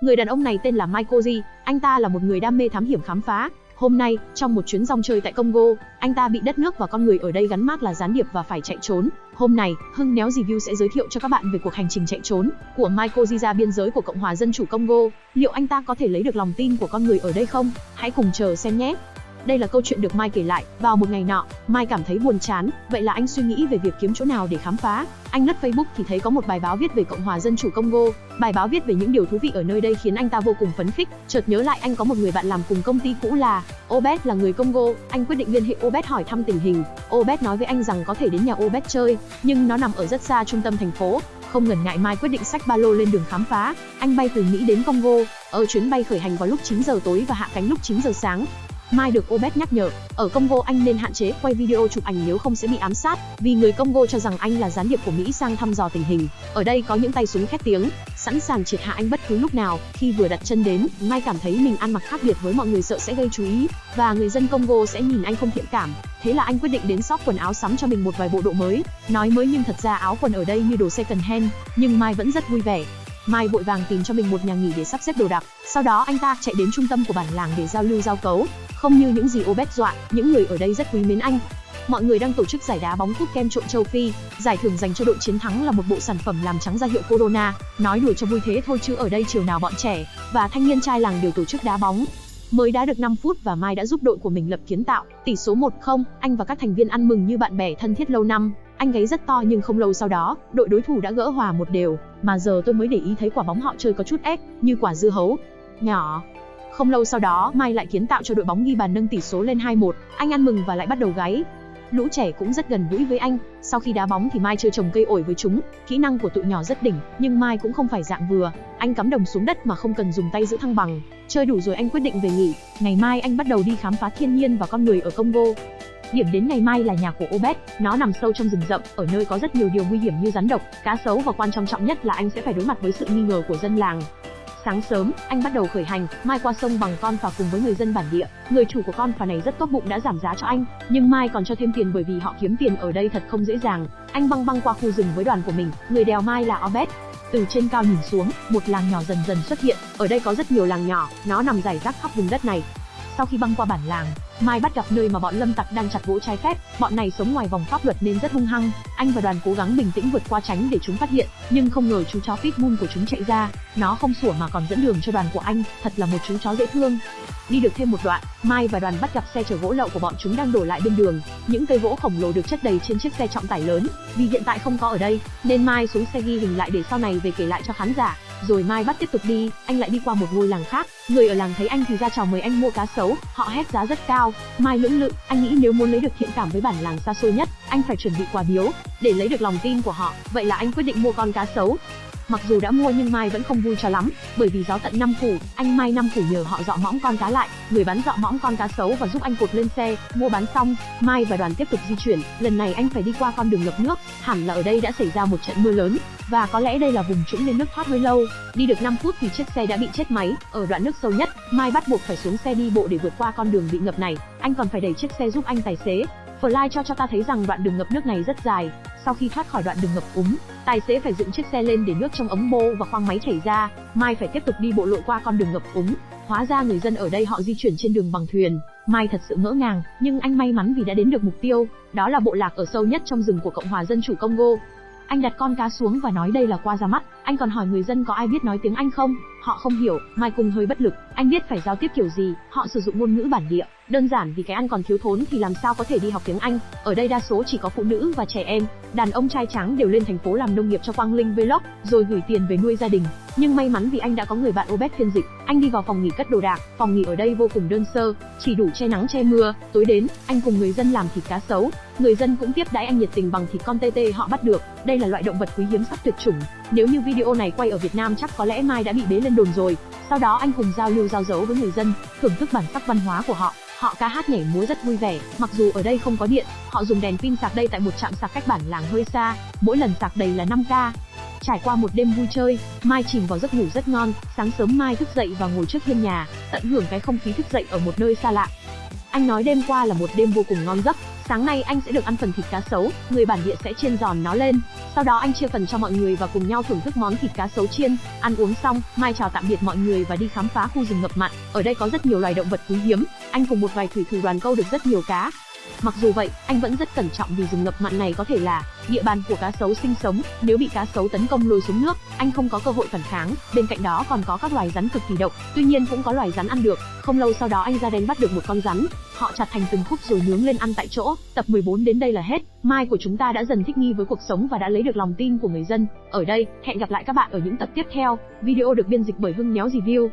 Người đàn ông này tên là Michael G, anh ta là một người đam mê thám hiểm khám phá. Hôm nay, trong một chuyến rong chơi tại Congo, anh ta bị đất nước và con người ở đây gắn mác là gián điệp và phải chạy trốn. Hôm nay, Hưng Néo Review sẽ giới thiệu cho các bạn về cuộc hành trình chạy trốn của Michael Koji ra biên giới của Cộng hòa Dân chủ Congo. Liệu anh ta có thể lấy được lòng tin của con người ở đây không? Hãy cùng chờ xem nhé! Đây là câu chuyện được Mai kể lại, vào một ngày nọ, Mai cảm thấy buồn chán, vậy là anh suy nghĩ về việc kiếm chỗ nào để khám phá. Anh lướt Facebook thì thấy có một bài báo viết về Cộng hòa Dân chủ Congo. Bài báo viết về những điều thú vị ở nơi đây khiến anh ta vô cùng phấn khích. Chợt nhớ lại anh có một người bạn làm cùng công ty cũ là Obed là người Congo. Anh quyết định liên hệ Obed hỏi thăm tình hình. Obed nói với anh rằng có thể đến nhà Obed chơi, nhưng nó nằm ở rất xa trung tâm thành phố. Không ngần ngại Mai quyết định xách ba lô lên đường khám phá. Anh bay từ Mỹ đến Congo. Ở chuyến bay khởi hành vào lúc 9 giờ tối và hạ cánh lúc 9 giờ sáng. Mai được Obed nhắc nhở, ở Congo anh nên hạn chế quay video chụp ảnh nếu không sẽ bị ám sát, vì người Congo cho rằng anh là gián điệp của Mỹ sang thăm dò tình hình. Ở đây có những tay súng khét tiếng, sẵn sàng triệt hạ anh bất cứ lúc nào. Khi vừa đặt chân đến, Mai cảm thấy mình ăn mặc khác biệt với mọi người sợ sẽ gây chú ý, và người dân Congo sẽ nhìn anh không thiện cảm. Thế là anh quyết định đến shop quần áo sắm cho mình một vài bộ độ mới. Nói mới nhưng thật ra áo quần ở đây như đồ second hand, nhưng Mai vẫn rất vui vẻ. Mai vội vàng tìm cho mình một nhà nghỉ để sắp xếp đồ đạc. Sau đó anh ta chạy đến trung tâm của bản làng để giao lưu giao cấu. Không như những gì Obet dọa, những người ở đây rất quý mến anh. Mọi người đang tổ chức giải đá bóng cúp kem trộn châu Phi, giải thưởng dành cho đội chiến thắng là một bộ sản phẩm làm trắng ra hiệu Corona. Nói đùa cho vui thế thôi chứ ở đây chiều nào bọn trẻ và thanh niên trai làng đều tổ chức đá bóng. Mới đá được 5 phút và Mai đã giúp đội của mình lập kiến tạo, tỷ số 1-0, anh và các thành viên ăn mừng như bạn bè thân thiết lâu năm. Anh gáy rất to nhưng không lâu sau đó, đội đối thủ đã gỡ hòa một đều, mà giờ tôi mới để ý thấy quả bóng họ chơi có chút ép, như quả dưa hấu. Nhỏ, không lâu sau đó, Mai lại kiến tạo cho đội bóng ghi bàn nâng tỷ số lên 2-1, anh ăn mừng và lại bắt đầu gáy. Lũ trẻ cũng rất gần gũi với anh, sau khi đá bóng thì Mai chơi trồng cây ổi với chúng, kỹ năng của tụi nhỏ rất đỉnh, nhưng Mai cũng không phải dạng vừa, anh cắm đồng xuống đất mà không cần dùng tay giữ thăng bằng. Chơi đủ rồi anh quyết định về nghỉ, ngày mai anh bắt đầu đi khám phá thiên nhiên và con người ở Congo. Điểm đến ngày mai là nhà của Obed, nó nằm sâu trong rừng rậm, ở nơi có rất nhiều điều nguy hiểm như rắn độc, cá sấu và quan trọng trọng nhất là anh sẽ phải đối mặt với sự nghi ngờ của dân làng. Sáng sớm, anh bắt đầu khởi hành, Mai qua sông bằng con phà cùng với người dân bản địa. Người chủ của con phà này rất tốt bụng đã giảm giá cho anh, nhưng Mai còn cho thêm tiền bởi vì họ kiếm tiền ở đây thật không dễ dàng. Anh băng băng qua khu rừng với đoàn của mình, người đèo Mai là Obed. Từ trên cao nhìn xuống, một làng nhỏ dần dần xuất hiện. Ở đây có rất nhiều làng nhỏ, nó nằm rải rác khắp vùng đất này. Sau khi băng qua bản làng, Mai bắt gặp nơi mà bọn lâm tặc đang chặt gỗ trái phép, bọn này sống ngoài vòng pháp luật nên rất hung hăng. Anh và đoàn cố gắng bình tĩnh vượt qua tránh để chúng phát hiện, nhưng không ngờ chú chó Pitbull của chúng chạy ra, nó không sủa mà còn dẫn đường cho đoàn của anh, thật là một chú chó dễ thương. Đi được thêm một đoạn, Mai và đoàn bắt gặp xe chở gỗ lậu của bọn chúng đang đổ lại bên đường. Những cây gỗ khổng lồ được chất đầy trên chiếc xe trọng tải lớn, vì hiện tại không có ở đây, nên Mai xuống xe ghi hình lại để sau này về kể lại cho khán giả. Rồi Mai bắt tiếp tục đi, anh lại đi qua một ngôi làng khác, người ở làng thấy anh thì ra chào mời anh mua cá sấu, họ hét giá rất cao. Mai lưỡng lự, anh nghĩ nếu muốn lấy được thiện cảm với bản làng xa xôi nhất, anh phải chuẩn bị quà biếu để lấy được lòng tin của họ. Vậy là anh quyết định mua con cá sấu. Mặc dù đã mua nhưng Mai vẫn không vui cho lắm, bởi vì gió tận năm phủ, anh Mai năm phủ nhờ họ dọ mõm con cá lại, người bán dọ mõm con cá xấu và giúp anh cột lên xe, mua bán xong, Mai và đoàn tiếp tục di chuyển, lần này anh phải đi qua con đường ngập nước, hẳn là ở đây đã xảy ra một trận mưa lớn, và có lẽ đây là vùng trũng nên nước thoát hơi lâu. Đi được 5 phút thì chiếc xe đã bị chết máy, ở đoạn nước sâu nhất, Mai bắt buộc phải xuống xe đi bộ để vượt qua con đường bị ngập này, anh còn phải đẩy chiếc xe giúp anh tài xế. Fly cho cho ta thấy rằng đoạn đường ngập nước này rất dài, sau khi thoát khỏi đoạn đường ngập úng, tài xế phải dựng chiếc xe lên để nước trong ống bô và khoang máy chảy ra, Mai phải tiếp tục đi bộ lội qua con đường ngập úng. Hóa ra người dân ở đây họ di chuyển trên đường bằng thuyền. Mai thật sự ngỡ ngàng, nhưng anh may mắn vì đã đến được mục tiêu, đó là bộ lạc ở sâu nhất trong rừng của Cộng hòa Dân chủ Congo. Anh đặt con cá xuống và nói đây là qua ra mắt, anh còn hỏi người dân có ai biết nói tiếng Anh không? Họ không hiểu, Mai cùng hơi bất lực, anh biết phải giao tiếp kiểu gì, họ sử dụng ngôn ngữ bản địa. Đơn giản vì cái ăn còn thiếu thốn thì làm sao có thể đi học tiếng Anh, ở đây đa số chỉ có phụ nữ và trẻ em, đàn ông trai trắng đều lên thành phố làm nông nghiệp cho Quang Linh Vlog, rồi gửi tiền về nuôi gia đình. Nhưng may mắn vì anh đã có người bạn Obed phiên dịch, anh đi vào phòng nghỉ cất đồ đạc, phòng nghỉ ở đây vô cùng đơn sơ, chỉ đủ che nắng che mưa, tối đến, anh cùng người dân làm thịt cá sấu, người dân cũng tiếp đãi anh nhiệt tình bằng thịt con tê tê họ bắt được, đây là loại động vật quý hiếm sắp tuyệt chủng. Nếu như video này quay ở Việt Nam chắc có lẽ Mai đã bị bế lên đồn rồi. Sau đó anh cùng giao lưu giao dấu với người dân, thưởng thức bản sắc văn hóa của họ. Họ ca hát nhảy múa rất vui vẻ, mặc dù ở đây không có điện, họ dùng đèn pin sạc đây tại một trạm sạc cách bản làng hơi xa, mỗi lần sạc đầy là 5k. Trải qua một đêm vui chơi, Mai chìm vào giấc ngủ rất ngon, sáng sớm Mai thức dậy và ngồi trước hiên nhà, tận hưởng cái không khí thức dậy ở một nơi xa lạ. Anh nói đêm qua là một đêm vô cùng ngon giấc, sáng nay anh sẽ được ăn phần thịt cá sấu, người bản địa sẽ chiên giòn nó lên. Sau đó anh chia phần cho mọi người và cùng nhau thưởng thức món thịt cá sấu chiên. Ăn uống xong, Mai chào tạm biệt mọi người và đi khám phá khu rừng ngập mặn. Ở đây có rất nhiều loài động vật quý hiếm, anh cùng một vài thủy thủ đoàn câu được rất nhiều cá. Mặc dù vậy, anh vẫn rất cẩn trọng vì rừng ngập mặn này có thể là địa bàn của cá sấu sinh sống, nếu bị cá sấu tấn công lôi xuống nước, anh không có cơ hội phản kháng. Bên cạnh đó còn có các loài rắn cực kỳ độc, tuy nhiên cũng có loài rắn ăn được. Không lâu sau đó anh ra đánh bắt được một con rắn, họ chặt thành từng khúc rồi nướng lên ăn tại chỗ. Tập 14 đến đây là hết. Mai của chúng ta đã dần thích nghi với cuộc sống và đã lấy được lòng tin của người dân. Ở đây, hẹn gặp lại các bạn ở những tập tiếp theo. Video được biên dịch bởi Hưng Néo Review.